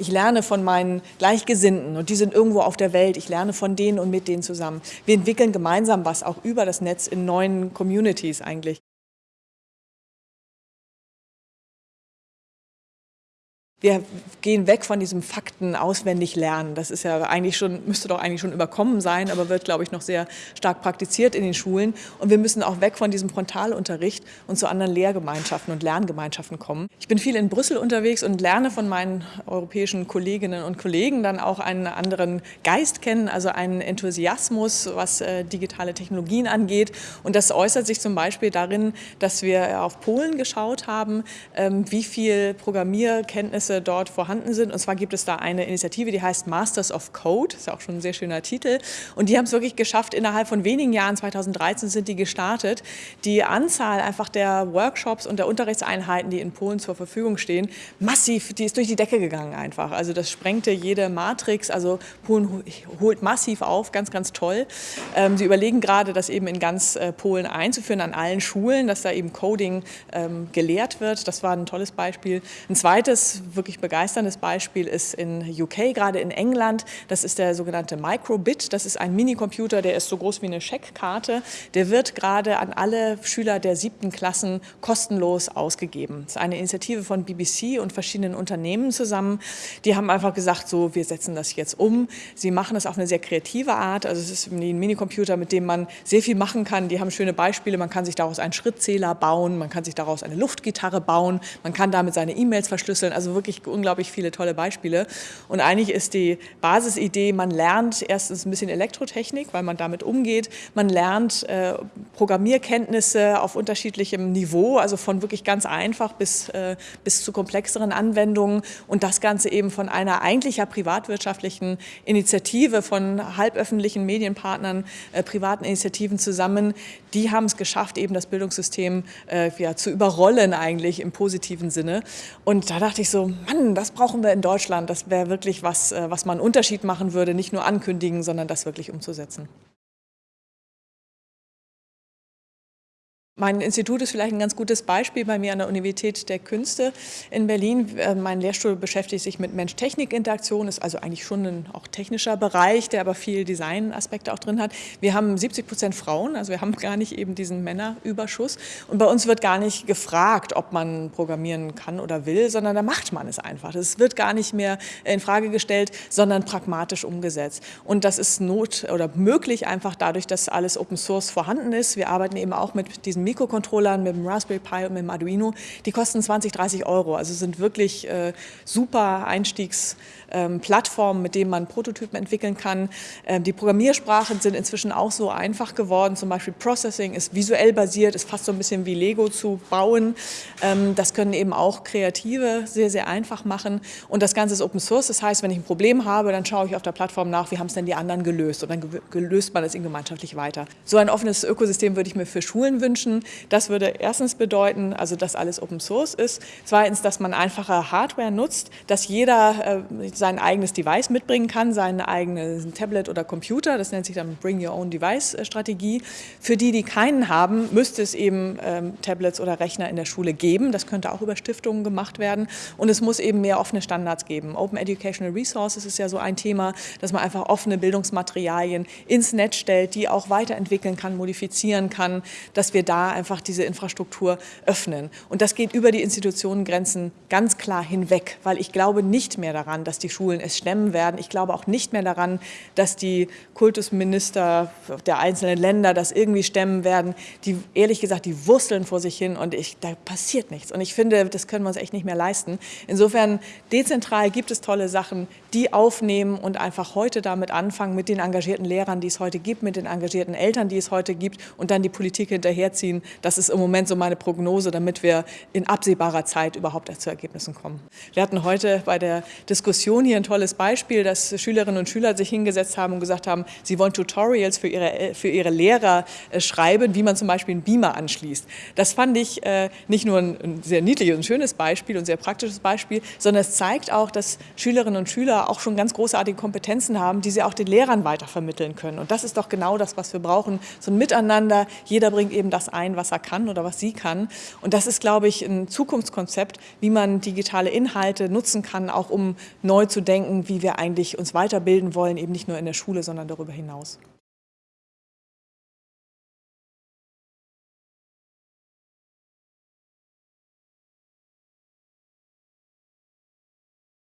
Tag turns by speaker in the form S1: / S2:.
S1: Ich lerne von meinen Gleichgesinnten und die sind irgendwo auf der Welt. Ich lerne von denen und mit denen zusammen. Wir entwickeln gemeinsam was, auch über das Netz in neuen Communities eigentlich. Wir gehen weg von diesem Fakten auswendig lernen. Das ist ja eigentlich schon, müsste doch eigentlich schon überkommen sein, aber wird, glaube ich, noch sehr stark praktiziert in den Schulen. Und wir müssen auch weg von diesem Frontalunterricht und zu anderen Lehrgemeinschaften und Lerngemeinschaften kommen. Ich bin viel in Brüssel unterwegs und lerne von meinen europäischen Kolleginnen und Kollegen dann auch einen anderen Geist kennen, also einen Enthusiasmus, was äh, digitale Technologien angeht. Und das äußert sich zum Beispiel darin, dass wir auf Polen geschaut haben, ähm, wie viel Programmierkenntnisse Kenntnisse dort vorhanden sind. Und zwar gibt es da eine Initiative, die heißt Masters of Code, ist ja auch schon ein sehr schöner Titel. Und die haben es wirklich geschafft, innerhalb von wenigen Jahren, 2013 sind die gestartet, die Anzahl einfach der Workshops und der Unterrichtseinheiten, die in Polen zur Verfügung stehen, massiv, die ist durch die Decke gegangen einfach. Also das sprengte jede Matrix, also Polen holt massiv auf, ganz, ganz toll. Ähm, sie überlegen gerade, das eben in ganz äh, Polen einzuführen, an allen Schulen, dass da eben Coding ähm, gelehrt wird. Das war ein tolles Beispiel. Ein zweites wirklich begeisterndes Beispiel ist in UK, gerade in England. Das ist der sogenannte Microbit. Das ist ein Minicomputer, der ist so groß wie eine Scheckkarte. Der wird gerade an alle Schüler der siebten Klassen kostenlos ausgegeben. Das ist eine Initiative von BBC und verschiedenen Unternehmen zusammen. Die haben einfach gesagt, so, wir setzen das jetzt um. Sie machen es auf eine sehr kreative Art. Also es ist ein Minicomputer, mit dem man sehr viel machen kann. Die haben schöne Beispiele. Man kann sich daraus einen Schrittzähler bauen. Man kann sich daraus eine Luftgitarre bauen. Man kann damit seine E-Mails verschlüsseln. Also wirklich wirklich unglaublich viele tolle Beispiele. Und eigentlich ist die Basisidee, man lernt erstens ein bisschen Elektrotechnik, weil man damit umgeht. Man lernt äh, Programmierkenntnisse auf unterschiedlichem Niveau, also von wirklich ganz einfach bis, äh, bis zu komplexeren Anwendungen. Und das Ganze eben von einer eigentlich privatwirtschaftlichen Initiative von halböffentlichen Medienpartnern, äh, privaten Initiativen zusammen. Die haben es geschafft, eben das Bildungssystem äh, ja, zu überrollen eigentlich im positiven Sinne. Und da dachte ich so, Mann, das brauchen wir in Deutschland. Das wäre wirklich was, äh, was man einen Unterschied machen würde, nicht nur ankündigen, sondern das wirklich umzusetzen. Mein Institut ist vielleicht ein ganz gutes Beispiel bei mir an der Universität der Künste in Berlin. Äh, mein Lehrstuhl beschäftigt sich mit Mensch-Technik-Interaktion, ist also eigentlich schon ein auch technischer Bereich, der aber viel Design-Aspekte auch drin hat. Wir haben 70 Prozent Frauen, also wir haben gar nicht eben diesen Männerüberschuss. Und bei uns wird gar nicht gefragt, ob man programmieren kann oder will, sondern da macht man es einfach. Es wird gar nicht mehr in Frage gestellt, sondern pragmatisch umgesetzt. Und das ist not oder möglich einfach dadurch, dass alles Open Source vorhanden ist. Wir arbeiten eben auch mit diesen Mikrocontrollern, mit dem Raspberry Pi und mit dem Arduino, die kosten 20, 30 Euro. Also sind wirklich äh, super Einstiegsplattformen, ähm, mit denen man Prototypen entwickeln kann. Ähm, die Programmiersprachen sind inzwischen auch so einfach geworden. Zum Beispiel Processing ist visuell basiert, ist fast so ein bisschen wie Lego zu bauen. Ähm, das können eben auch Kreative sehr, sehr einfach machen. Und das Ganze ist Open Source. Das heißt, wenn ich ein Problem habe, dann schaue ich auf der Plattform nach, wie haben es denn die anderen gelöst. Und dann gelöst man es in gemeinschaftlich weiter. So ein offenes Ökosystem würde ich mir für Schulen wünschen. Das würde erstens bedeuten, also dass alles Open Source ist. Zweitens, dass man einfache Hardware nutzt, dass jeder äh, sein eigenes Device mitbringen kann, sein eigenes Tablet oder Computer. Das nennt sich dann Bring Your Own Device Strategie. Für die, die keinen haben, müsste es eben ähm, Tablets oder Rechner in der Schule geben. Das könnte auch über Stiftungen gemacht werden. Und es muss eben mehr offene Standards geben. Open Educational Resources ist ja so ein Thema, dass man einfach offene Bildungsmaterialien ins Netz stellt, die auch weiterentwickeln kann, modifizieren kann, dass wir da einfach diese Infrastruktur öffnen. Und das geht über die Institutionengrenzen ganz klar hinweg, weil ich glaube nicht mehr daran, dass die Schulen es stemmen werden. Ich glaube auch nicht mehr daran, dass die Kultusminister der einzelnen Länder das irgendwie stemmen werden. Die, ehrlich gesagt, die wursteln vor sich hin und ich, da passiert nichts. Und ich finde, das können wir uns echt nicht mehr leisten. Insofern, dezentral gibt es tolle Sachen, die aufnehmen und einfach heute damit anfangen, mit den engagierten Lehrern, die es heute gibt, mit den engagierten Eltern, die es heute gibt und dann die Politik hinterherziehen, das ist im Moment so meine Prognose, damit wir in absehbarer Zeit überhaupt zu Ergebnissen kommen. Wir hatten heute bei der Diskussion hier ein tolles Beispiel, dass Schülerinnen und Schüler sich hingesetzt haben und gesagt haben, sie wollen Tutorials für ihre, für ihre Lehrer äh, schreiben, wie man zum Beispiel einen Beamer anschließt. Das fand ich äh, nicht nur ein sehr niedliches und schönes Beispiel und sehr praktisches Beispiel, sondern es zeigt auch, dass Schülerinnen und Schüler auch schon ganz großartige Kompetenzen haben, die sie auch den Lehrern weitervermitteln können. Und das ist doch genau das, was wir brauchen, so ein Miteinander. Jeder bringt eben das ein, ein, was er kann oder was sie kann. Und das ist, glaube ich, ein Zukunftskonzept, wie man digitale Inhalte nutzen kann, auch um neu zu denken, wie wir eigentlich uns weiterbilden wollen, eben nicht nur in der Schule, sondern darüber hinaus.